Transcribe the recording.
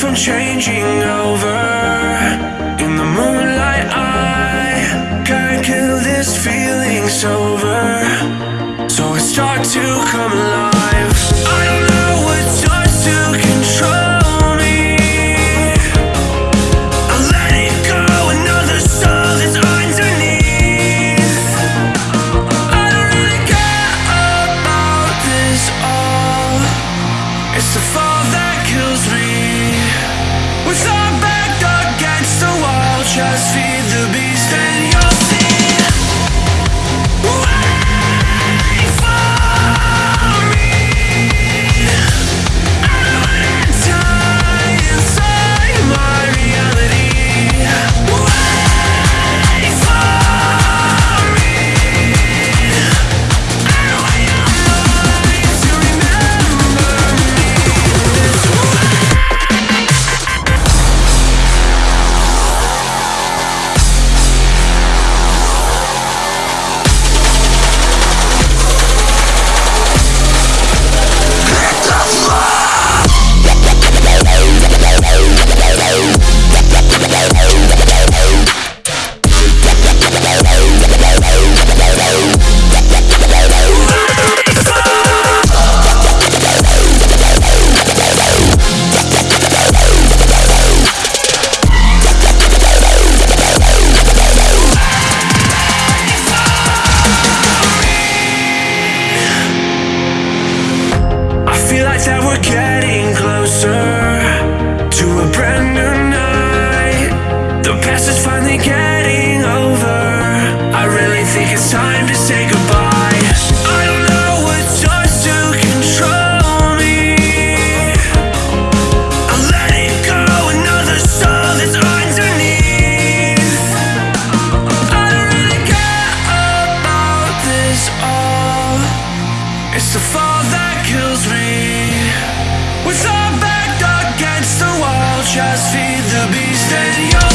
from changing over In the moonlight I can't kill this feeling. Sober, So I start to come alive I just that we're getting. just feed the beast and you